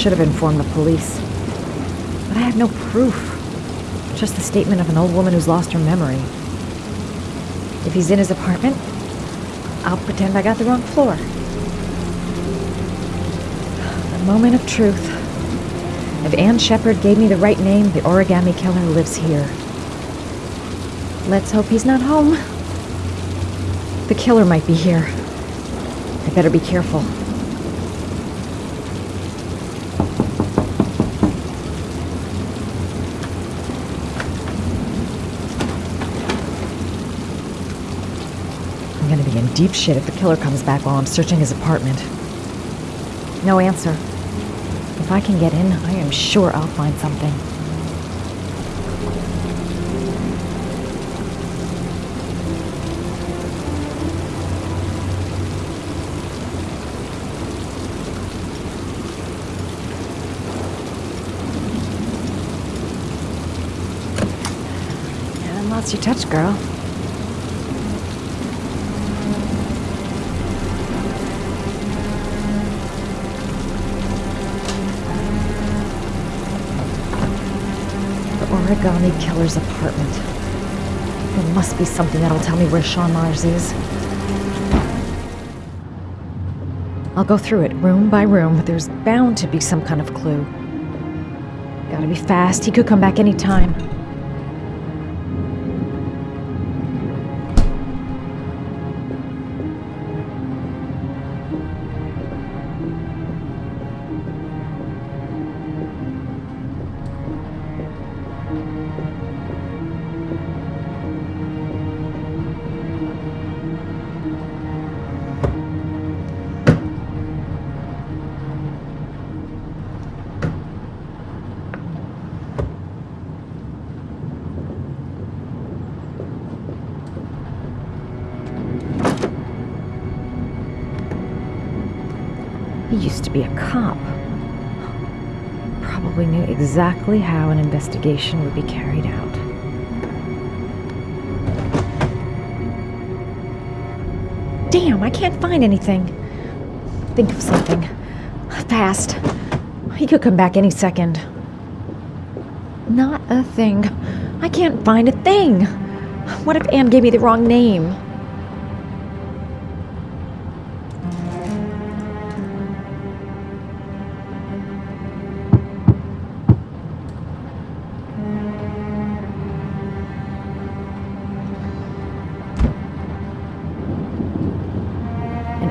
should have informed the police. But I have no proof. Just the statement of an old woman who's lost her memory. If he's in his apartment, I'll pretend I got the wrong floor. The moment of truth. If Ann Sheppard gave me the right name, the origami killer lives here. Let's hope he's not home. The killer might be here. I better be careful. I'm gonna be in deep shit if the killer comes back while I'm searching his apartment. No answer. If I can get in, I am sure I'll find something. Lost your touch, girl. Origami killer's apartment. There must be something that'll tell me where Shaun Mars is. I'll go through it room by room, there's bound to be some kind of clue. Gotta be fast. He could come back any time. Used to be a cop. Probably knew exactly how an investigation would be carried out. Damn, I can't find anything. Think of something. Fast. He could come back any second. Not a thing. I can't find a thing. What if Ann gave me the wrong name?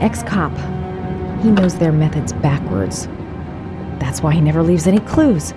An ex cop. He knows their methods backwards. That's why he never leaves any clues.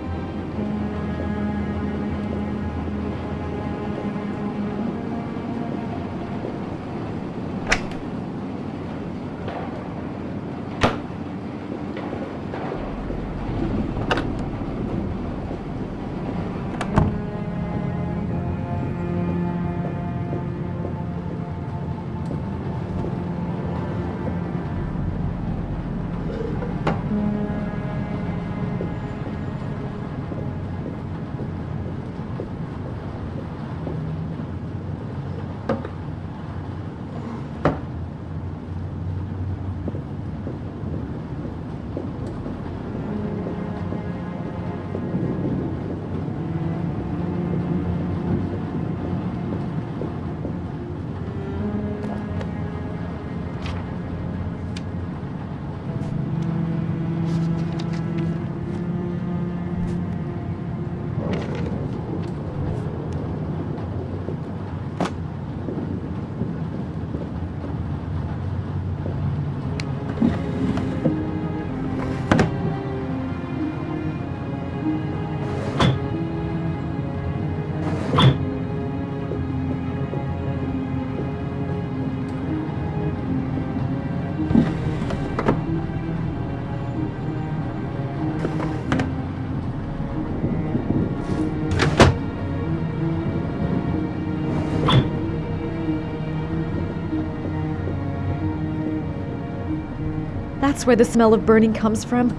That's where the smell of burning comes from.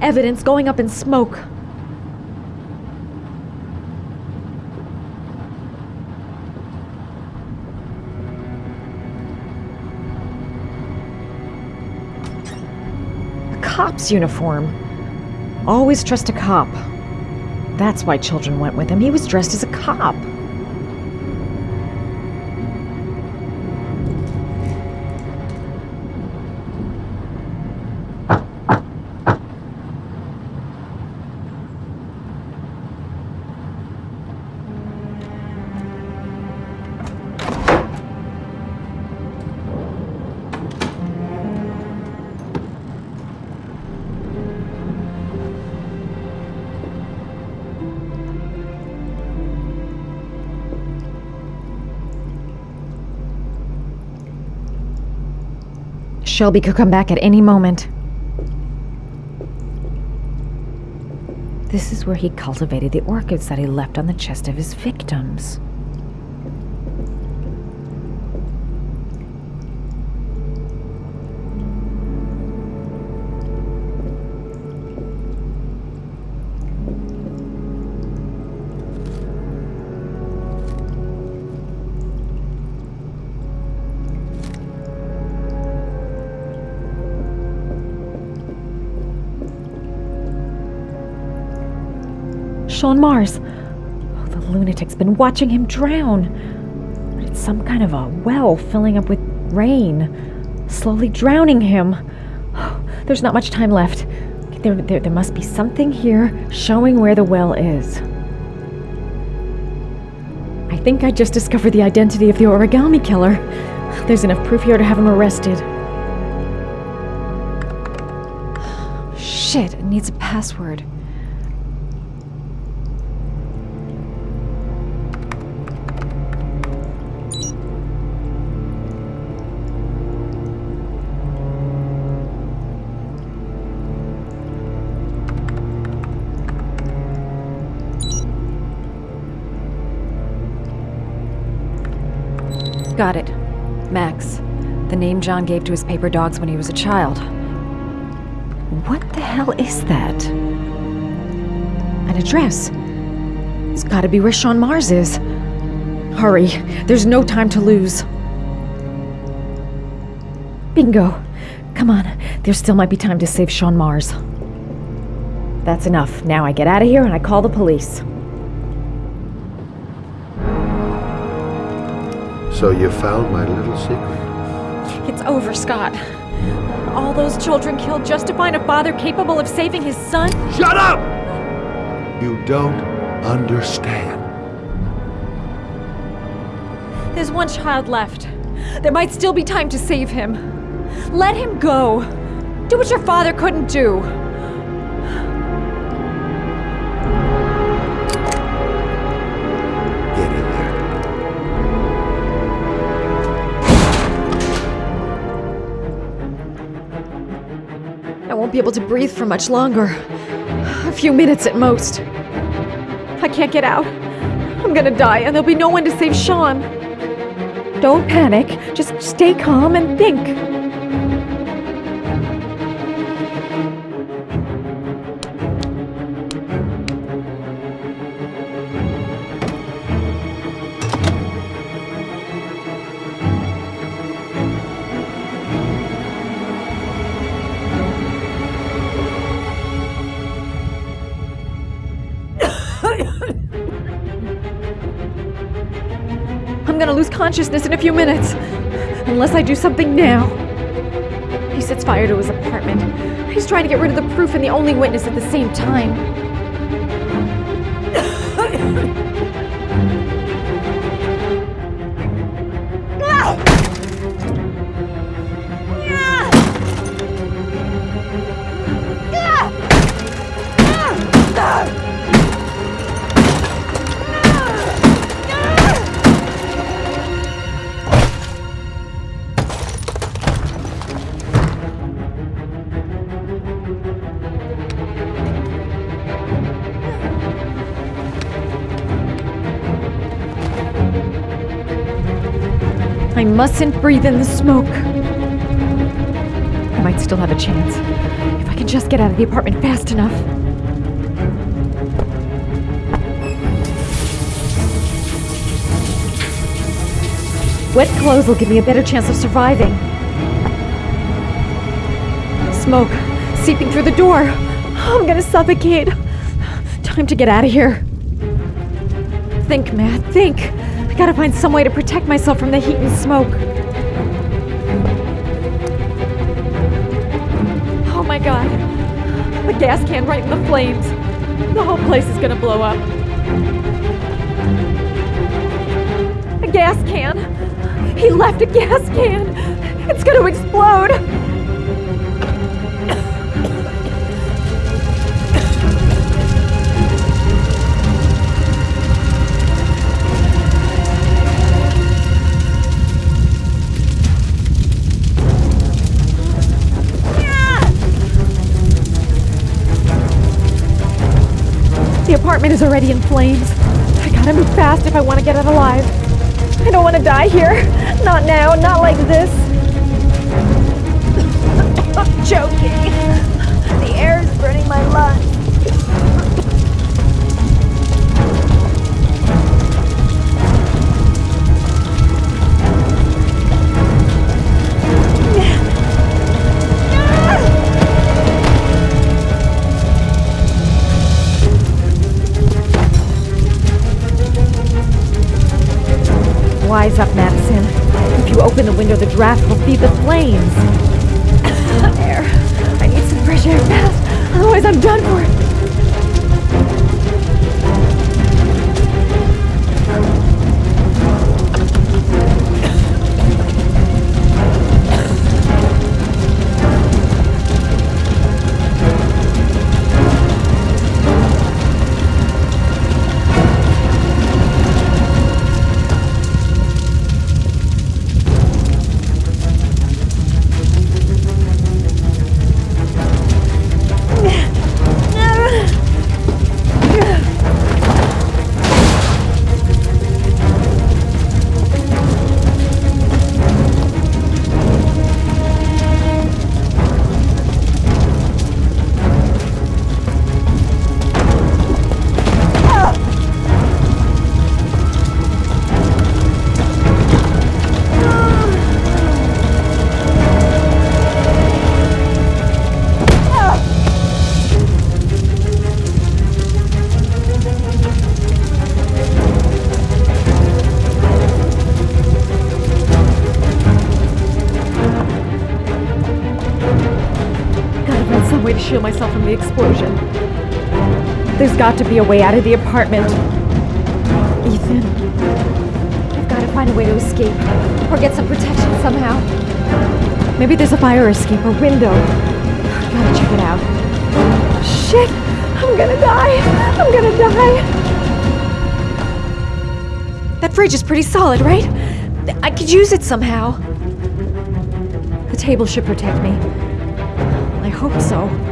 Evidence going up in smoke. A cop's uniform. Always trust a cop. That's why children went with him. He was dressed as a cop. Shelby could come back at any moment. This is where he cultivated the orchids that he left on the chest of his victims. Shaun Mars. Oh, the lunatic's been watching him drown. It's some kind of a well filling up with rain, slowly drowning him. Oh, there's not much time left. There, there, there must be something here showing where the well is. I think I just discovered the identity of the origami killer. There's enough proof here to have him arrested. Shit, it needs a password. Got it. Max. The name John gave to his paper dogs when he was a child. What the hell is that? An address. It's gotta be where Shaun Mars is. Hurry. There's no time to lose. Bingo. Come on. There still might be time to save Shaun Mars. That's enough. Now I get out of here and I call the police. So you found my little secret? It's over, Scott. All those children killed just to find a father capable of saving his son? Shut up! You don't understand. There's one child left. There might still be time to save him. Let him go. Do what your father couldn't do. Be able to breathe for much longer. A few minutes at most. I can't get out. I'm gonna die, and there'll be no one to save Shaun. Don't panic. Just stay calm and think. Lose consciousness in a few minutes. Unless I do something now. He sets fire to his apartment. He's trying to get rid of the proof and the only witness at the same time. I mustn't breathe in the smoke. I might still have a chance. If I can just get out of the apartment fast enough. Wet clothes will give me a better chance of surviving. Smoke seeping through the door. Oh, I'm gonna suffocate. Time to get out of here. Think, Matt, think. Gotta find some way to protect myself from the heat and smoke. Oh my god. The gas can right in the flames. The whole place is gonna blow up. A gas can. He left a gas can. It's gonna explode. Apartment is already in flames. I gotta move fast if I want to get out alive. I don't want to die here. Not now, not like this. I'm choking. Draft will feed the flames. Shield myself from the explosion. There's got to be a way out of the apartment. Ethan, I've got to find a way to escape or get some protection somehow. Maybe there's a fire escape or window. Gotta check it out. Shit! I'm gonna die! I'm gonna die! That fridge is pretty solid, right? I could use it somehow. The table should protect me. I hope so.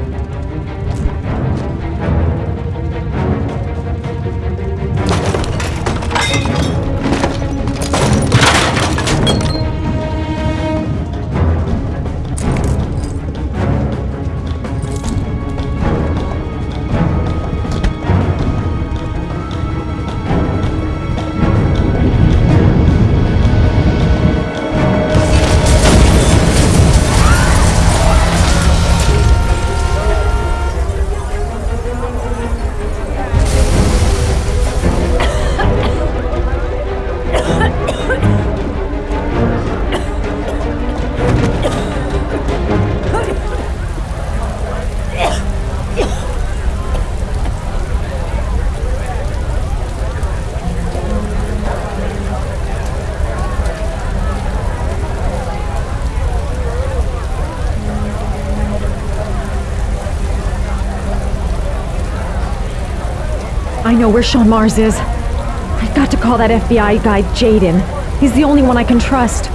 I know where Shaun Mars is. I've got to call that FBI guy Jayden. He's the only one I can trust.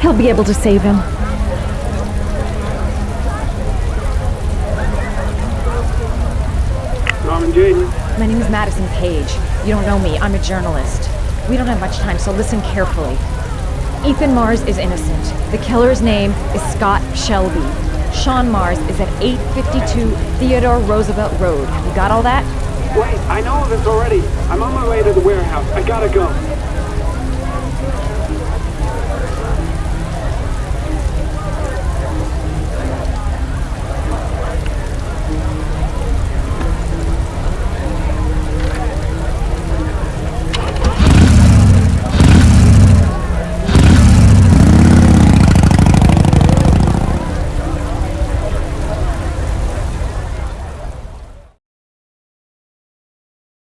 He'll be able to save him. Norman Jayden. My name is Madison Paige. You don't know me. I'm a journalist. We don't have much time, so listen carefully. Ethan Mars is innocent. The killer's name is Scott Shelby. Shaun Mars is at 852 Theodore Roosevelt Road. Have you got all that? Wait, I know of this already. I'm on my way to the warehouse. I gotta go.